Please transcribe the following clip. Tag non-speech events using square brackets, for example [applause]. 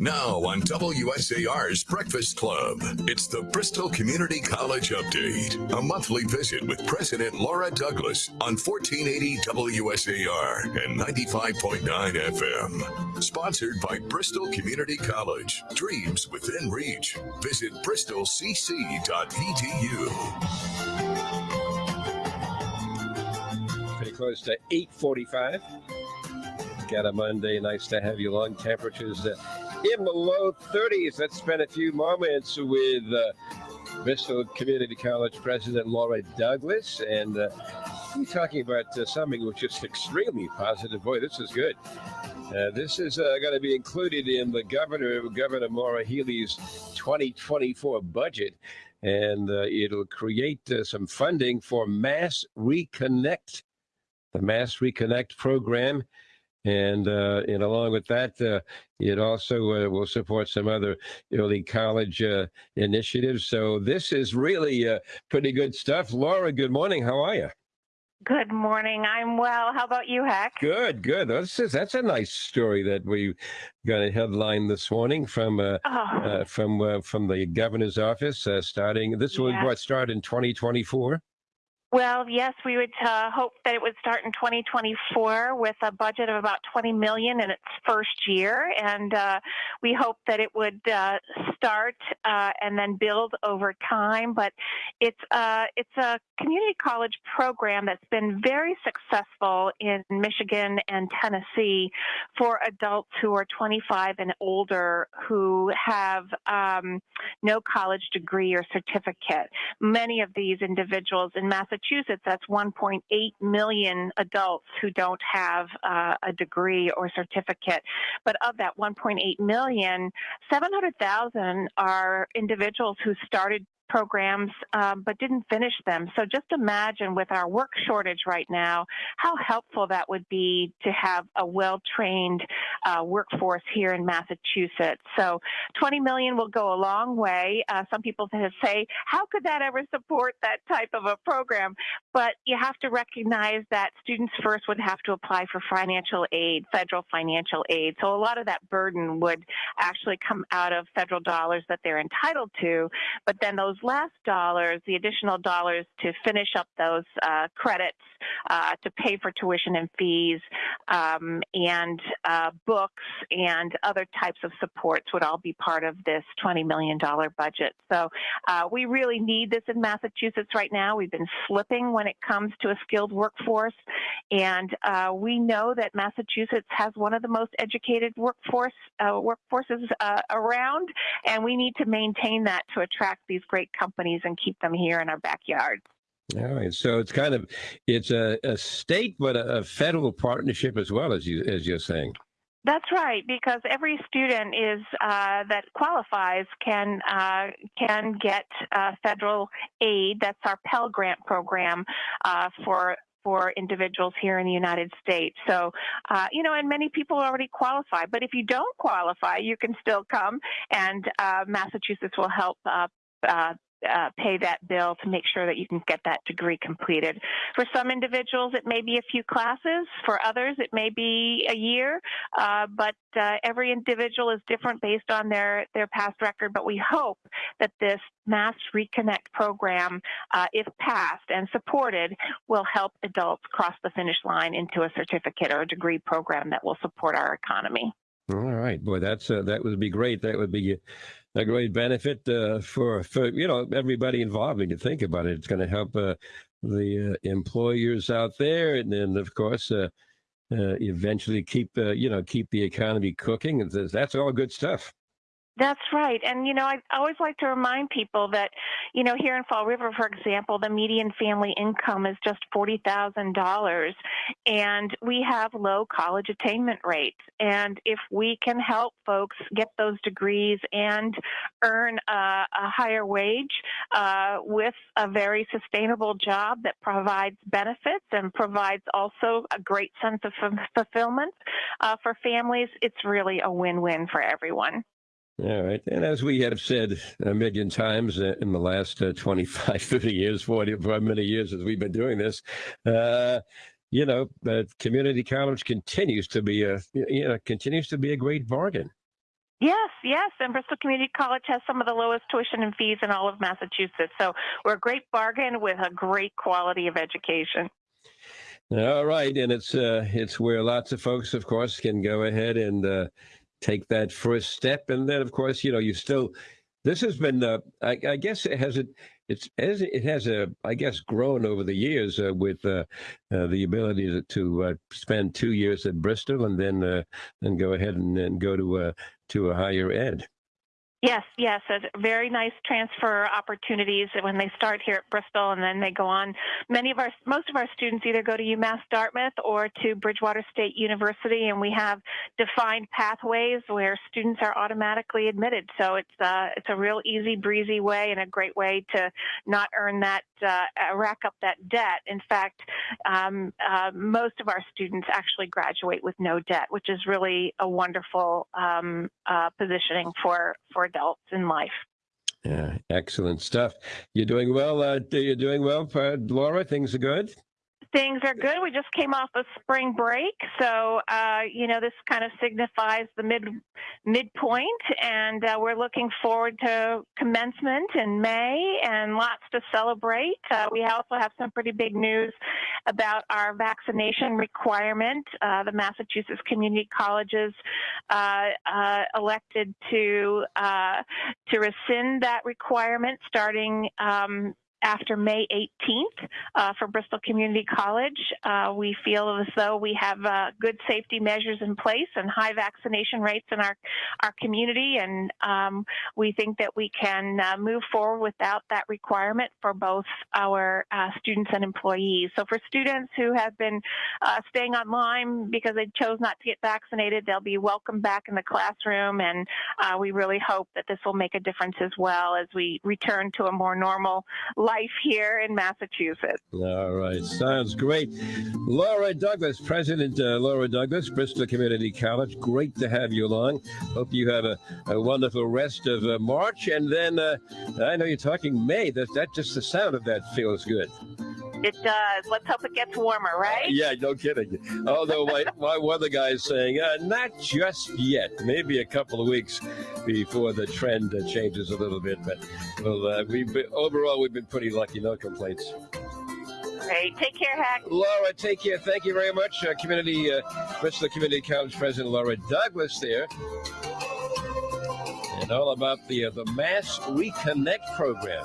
Now on WSAR's Breakfast Club, it's the Bristol Community College Update, a monthly visit with President Laura Douglas on 1480 WSAR and 95.9 FM. Sponsored by Bristol Community College. Dreams within reach. Visit bristolcc.edu. Pretty close to 845. Got a Monday. Nice to have you along. Temperatures uh, in the low 30s. Let's spend a few moments with uh, Bristol Community College President Laura Douglas. And uh, we're talking about uh, something which is extremely positive. Boy, this is good. Uh, this is uh, going to be included in the Governor Governor Maura Healey's 2024 budget, and uh, it'll create uh, some funding for Mass Reconnect, the Mass Reconnect program and uh, and along with that, uh, it also uh, will support some other early college uh, initiatives. So this is really uh, pretty good stuff. Laura, good morning. How are you? Good morning. I'm well. How about you, Heck? Good, good. That's that's a nice story that we got a headline this morning from uh, Oh, uh, from uh, from the governor's office. Uh, starting this will Yeah. what start in 2024. Well, yes, we would uh, hope that it would start in 2024 with a budget of about 20 million in its first year, and uh, we hope that it would uh, start uh, and then build over time. But it's uh, it's a community college program that's been very successful in Michigan and Tennessee for adults who are 25 and older who have um, no college degree or certificate. Many of these individuals in Massachusetts, that's 1.8 million adults who don't have uh, a degree or certificate. But of that 1.8 million, 700,000 are individuals who started programs um, but didn't finish them. So just imagine with our work shortage right now, how helpful that would be to have a well-trained uh, workforce here in Massachusetts. So 20 million will go a long way. Uh, some people say, how could that ever support that type of a program? But you have to recognize that students first would have to apply for financial aid, federal financial aid. So a lot of that burden would actually come out of federal dollars that they're entitled to. But then those last dollars, the additional dollars to finish up those uh, credits, uh, to pay for tuition and fees, um, and uh, books and other types of supports would all be part of this $20 million budget. So uh, we really need this in Massachusetts right now. We've been slipping when it comes to a skilled workforce, and uh, we know that Massachusetts has one of the most educated workforce uh, workforces around, and we need to maintain that to attract these great companies and keep them here in our backyards. All right, so it's kind of it's a, a state but a, a federal partnership as well as you as you're saying. That's right, because every student is uh, that qualifies can uh, can get uh, federal aid. That's our Pell Grant program uh, for for individuals here in the United States. So, uh, you know, and many people already qualify. But if you don't qualify, you can still come, and uh, Massachusetts will help. Uh, uh, uh, pay that bill to make sure that you can get that degree completed. For some individuals, it may be a few classes. For others, it may be a year. Uh, but uh, every individual is different based on their their past record. But we hope that this Mass Reconnect program, uh, if passed and supported, will help adults cross the finish line into a certificate or a degree program that will support our economy. All right, boy, that's uh, that would be great. That would be a great benefit uh, for for you know everybody involved. When you think about it, it's going to help uh, the uh, employers out there, and then of course uh, uh, eventually keep uh, you know keep the economy cooking. And that's- that's all good stuff. That's right. And, you know, I always like to remind people that, you know, here in Fall River, for example, the median family income is just $40,000 and we have low college attainment rates. And if we can help folks get those degrees and earn a, a higher wage uh, with a very sustainable job that provides benefits and provides also a great sense of fu- fulfillment uh, for families, it's really a win-win for everyone. All right. And as we have said a million times uh, in the last uh, 25, [laughs] 30 years, 40, for many years as we've been doing this, uh, you know, uh, community college continues to be a, you know, continues to be a great bargain. Yes, yes. And Bristol Community College has some of the lowest tuition and fees in all of Massachusetts. So we're a great bargain with a great quality of education. All right, and it's uh, it's where lots of folks, of course, can go ahead and uh, take that first step, and then, of course, you know, you still. This has been, uh, I, I guess, it has it. It's as it has a, I guess, grown over the years uh, with uh, uh, the ability to, to uh, spend two years at Bristol and then uh, then go ahead and, and go to to a higher ed. Yes, yes, very nice transfer opportunities when they start here at Bristol and then they go on. Many of our, most of our students either go to UMass Dartmouth or to Bridgewater State University, and we have defined pathways where students are automatically admitted. So it's uh, it's a real easy breezy way and a great way to not earn that uh, rack up that debt. In fact, um, uh, most of our students actually graduate with no debt, which is really a wonderful um, uh, positioning for for adults in life. Yeah, excellent stuff. You're doing well. Uh, you're doing well, uh, Laura. Things are good. Things are good. We just came off of spring break, so uh, you know this kind of signifies the mid midpoint, and uh, we're looking forward to commencement in May and lots to celebrate. Uh, we also have some pretty big news about our vaccination requirement. Uh, the Massachusetts Community Colleges uh, uh, elected to to rescind that requirement starting um, after May 18th uh, for Bristol Community College. Uh, we feel as though we have uh, good safety measures in place and high vaccination rates in our, our community, and um, we think that we can uh, move forward without that requirement for both our uh, students and employees. So for students who have been uh, staying online because they chose not to get vaccinated, they'll be welcome back in the classroom, and we really hope that this will make a difference as well as we return to a more normal life here in Massachusetts. All right, sounds great. Laura Douglas, President uh, Laura Douglas, Bristol Community College. Great to have you along. Hope you have a, a wonderful rest of uh, March, and then uh, I know you're talking May. That that just the sound of that feels good. It does. Let's hope it gets warmer, right? Yeah, no kidding. Although my, [laughs] my weather guy is saying, uh, not just yet. Maybe a couple of weeks before the trend uh, changes a little bit. But well, uh, we've been, overall, we've been pretty lucky. No complaints. Great. Take care, Hack. Laura, take care. Thank you very much. Uh, community, uh, Bristol Community College President Laura Douglas there. And all about the, uh, the Mass Reconnect program.